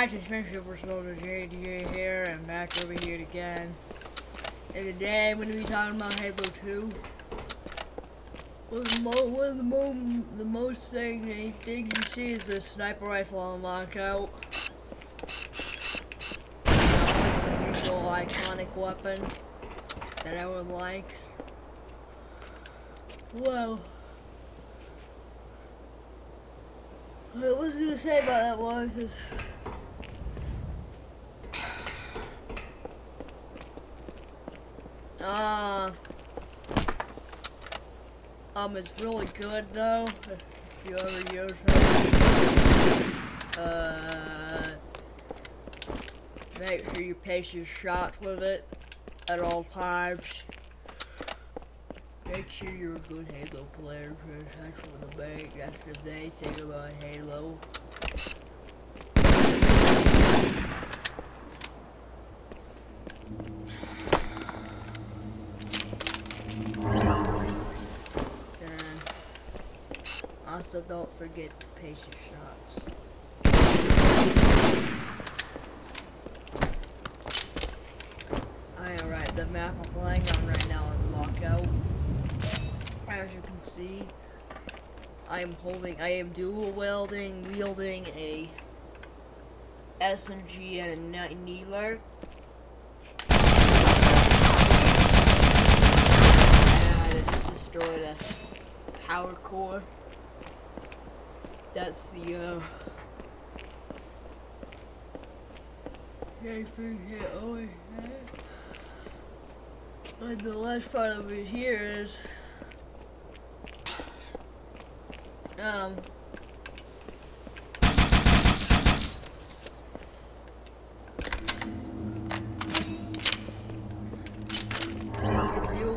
guys, it's me Super Soldier JDA here, and back over here again. And today I'm going to be talking about Halo 2. One of the, mo one of the, mo the most thing, things you see is the sniper rifle on lockout. Usual iconic weapon that everyone likes. Well, what I was gonna say about that was is uh um it's really good though if you ever use it. Uh make sure you pace your shots with it at all times. Make sure you're a good Halo player, because that's what the main, that's what they think about Halo. And also don't forget to pace your shots. Alright, the map I'm playing on right now is Lockout. As you can see, I am holding, I am dual wielding, wielding a SMG and a Needler. And it just destroyed a power core. That's the, uh, yeah. And the last part over here is, um,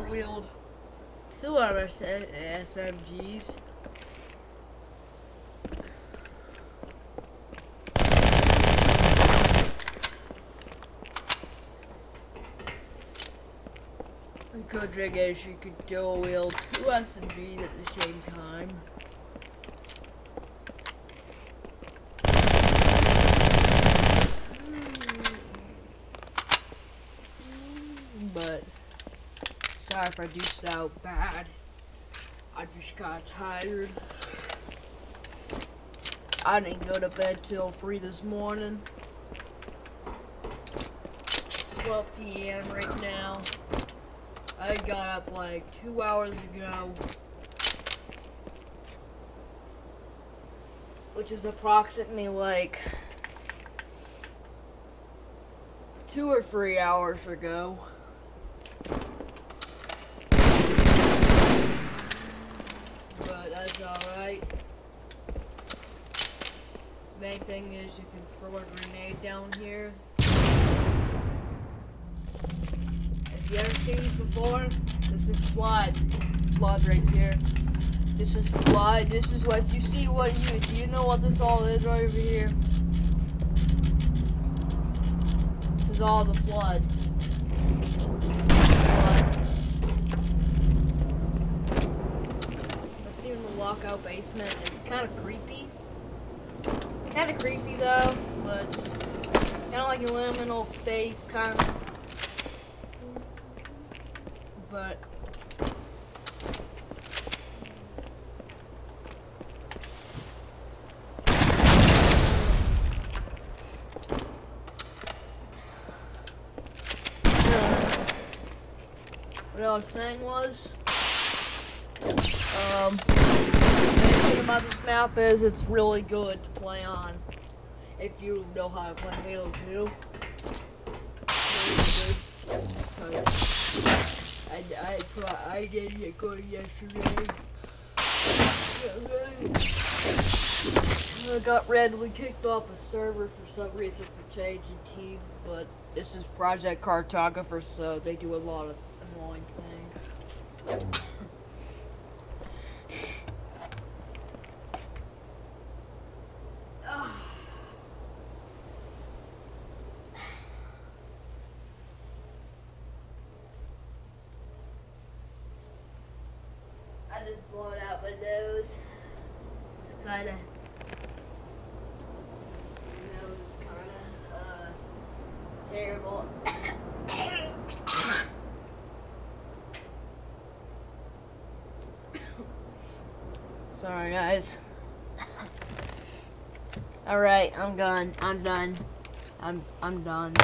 wield two of The good thing is you could dual wield two SMGs at the same time. But sorry if I do sound bad. I just got tired. I didn't go to bed till 3 this morning. It's 12 p.m. right now. I got up like two hours ago. Which is approximately like two or three hours ago. But that's alright. Main thing is you can throw a grenade down here. If you ever seen these before, this is flood. Flood right here. This is flood. This is what if you see what you do you know what this all is right over here? This is all the flood. Flood. Let's see in the lockout basement. It's kinda creepy. Kinda creepy though, but kinda like a liminal space kind of but what I was saying was um the thing about this map is it's really good to play on if you know how to play Halo 2. Really good. I, I try, I did get good yesterday. I got randomly kicked off a server for some reason for changing team, but this is Project Cartographer, so they do a lot of annoying things. I just blown out my nose. It's kind of nose kind of uh, terrible. Sorry guys. All right, I'm done. I'm done. I'm I'm done.